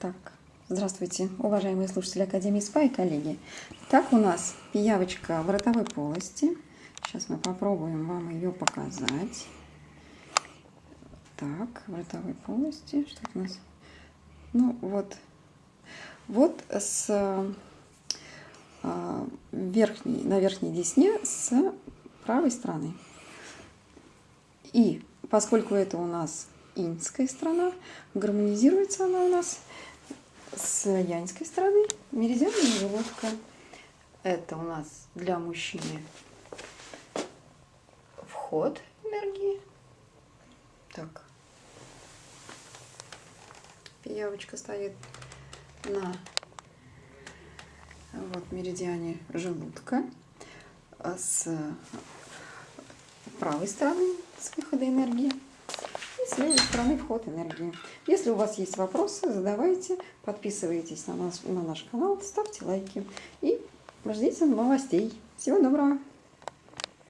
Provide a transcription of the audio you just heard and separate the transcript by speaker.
Speaker 1: Так, здравствуйте, уважаемые слушатели Академии СПА и коллеги. Так, у нас пиявочка в ротовой полости. Сейчас мы попробуем вам ее показать. Так, в ротовой полости. Что у нас? Ну, вот. Вот с э, верхней, на верхней десне с правой стороны. И поскольку это у нас иньская сторона, гармонизируется она у нас с яньской стороны меридианная желудка. Это у нас для мужчины вход энергии. Так. Пиявочка стоит на вот меридиане желудка с правой стороны с выхода энергии с левой стороны вход энергии. Если у вас есть вопросы, задавайте, подписывайтесь на наш, на наш канал, ставьте лайки и ждите новостей. Всего доброго!